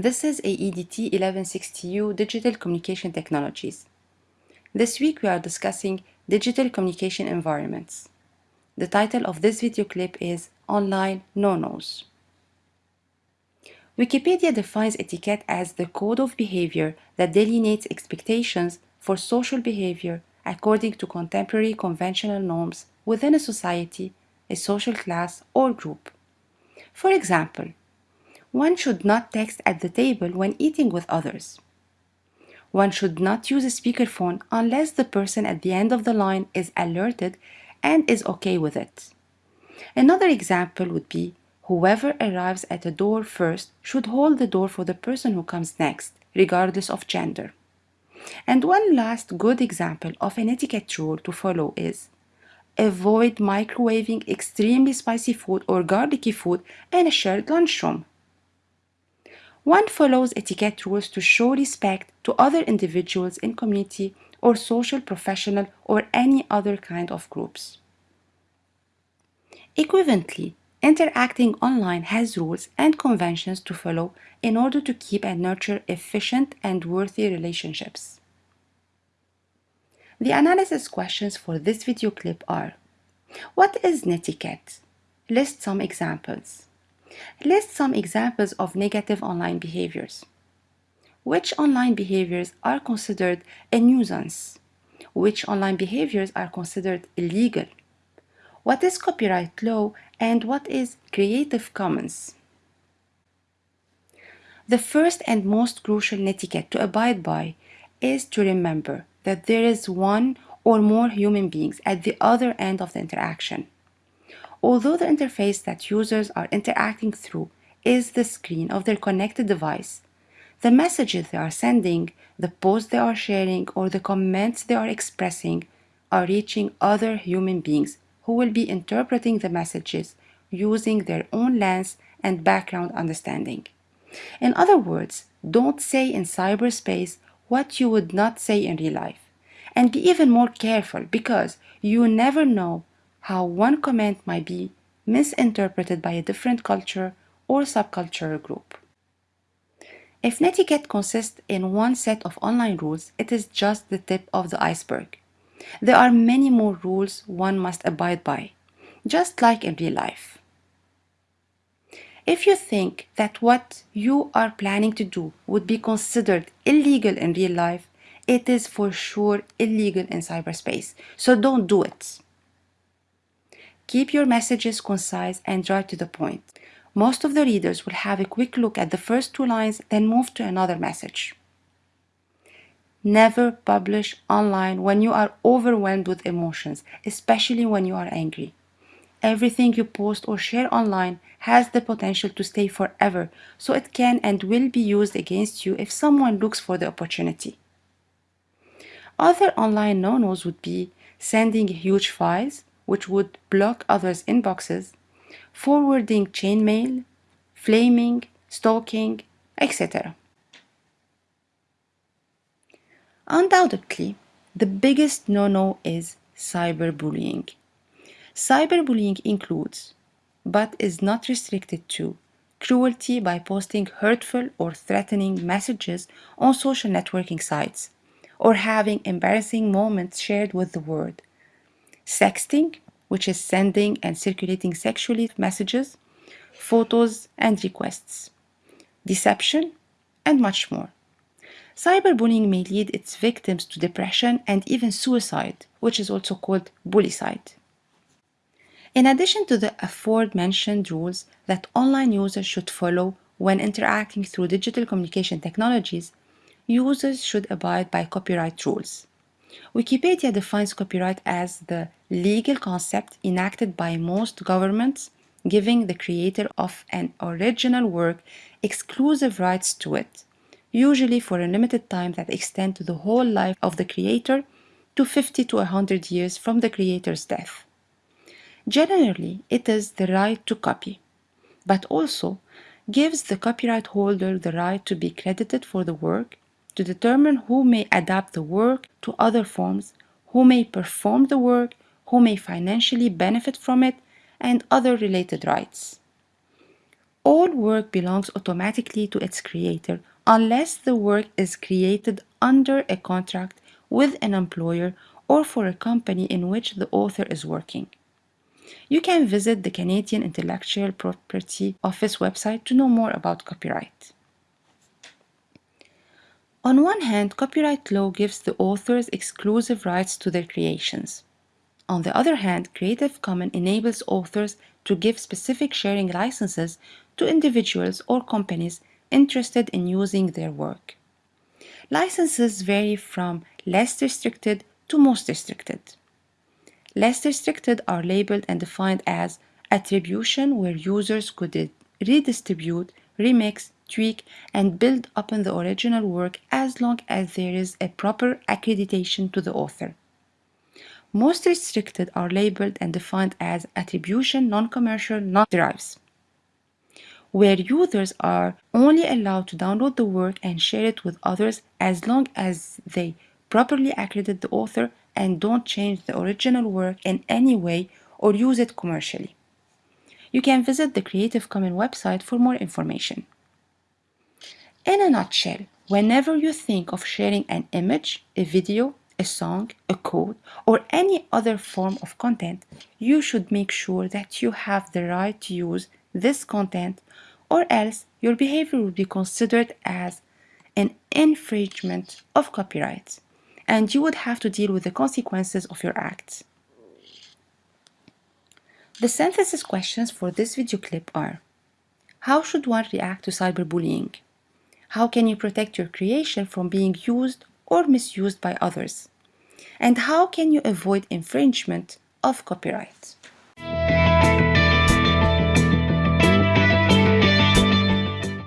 This is AEDT 1160U Digital Communication Technologies. This week we are discussing digital communication environments. The title of this video clip is Online No-Nos. Wikipedia defines etiquette as the code of behavior that delineates expectations for social behavior according to contemporary conventional norms within a society, a social class, or group. For example, one should not text at the table when eating with others. One should not use a speakerphone unless the person at the end of the line is alerted and is okay with it. Another example would be whoever arrives at a door first should hold the door for the person who comes next, regardless of gender. And one last good example of an etiquette rule to follow is avoid microwaving extremely spicy food or garlicky food in a shared lunchroom. One follows etiquette rules to show respect to other individuals in community or social, professional, or any other kind of groups. Equivalently, interacting online has rules and conventions to follow in order to keep and nurture efficient and worthy relationships. The analysis questions for this video clip are What is netiquette? List some examples. List some examples of negative online behaviors. Which online behaviors are considered a nuisance? Which online behaviors are considered illegal? What is copyright law and what is Creative Commons? The first and most crucial etiquette to abide by is to remember that there is one or more human beings at the other end of the interaction. Although the interface that users are interacting through is the screen of their connected device, the messages they are sending, the posts they are sharing, or the comments they are expressing are reaching other human beings who will be interpreting the messages using their own lens and background understanding. In other words, don't say in cyberspace what you would not say in real life. And be even more careful because you never know how one comment might be misinterpreted by a different culture or subcultural group. If netiquette consists in one set of online rules, it is just the tip of the iceberg. There are many more rules one must abide by, just like in real life. If you think that what you are planning to do would be considered illegal in real life, it is for sure illegal in cyberspace, so don't do it. Keep your messages concise and right to the point. Most of the readers will have a quick look at the first two lines, then move to another message. Never publish online when you are overwhelmed with emotions, especially when you are angry. Everything you post or share online has the potential to stay forever, so it can and will be used against you if someone looks for the opportunity. Other online no-nos would be sending huge files, which would block others' inboxes, forwarding chainmail, flaming, stalking, etc. Undoubtedly, the biggest no-no is cyberbullying. Cyberbullying includes, but is not restricted to, cruelty by posting hurtful or threatening messages on social networking sites, or having embarrassing moments shared with the world, sexting, which is sending and circulating sexually messages, photos and requests, deception, and much more. Cyberbullying may lead its victims to depression and even suicide, which is also called bullycide. In addition to the aforementioned rules that online users should follow when interacting through digital communication technologies, users should abide by copyright rules. Wikipedia defines copyright as the legal concept enacted by most governments giving the creator of an original work exclusive rights to it, usually for a limited time that extend to the whole life of the creator to 50 to 100 years from the creator's death. Generally, it is the right to copy, but also gives the copyright holder the right to be credited for the work to determine who may adapt the work to other forms, who may perform the work, who may financially benefit from it, and other related rights. All work belongs automatically to its creator unless the work is created under a contract with an employer or for a company in which the author is working. You can visit the Canadian Intellectual Property Office website to know more about copyright. On one hand, copyright law gives the authors exclusive rights to their creations. On the other hand, Creative Commons enables authors to give specific sharing licenses to individuals or companies interested in using their work. Licenses vary from less restricted to most restricted. Less restricted are labeled and defined as attribution where users could redistribute, remix, tweak, and build upon the original work as long as there is a proper accreditation to the author. Most restricted are labeled and defined as attribution, non-commercial, non-derives, where users are only allowed to download the work and share it with others as long as they properly accredit the author and don't change the original work in any way or use it commercially. You can visit the Creative Commons website for more information. In a nutshell, whenever you think of sharing an image, a video, a song, a code, or any other form of content, you should make sure that you have the right to use this content or else your behavior will be considered as an infringement of copyright and you would have to deal with the consequences of your acts. The synthesis questions for this video clip are How should one react to cyberbullying? How can you protect your creation from being used or misused by others? And how can you avoid infringement of copyright?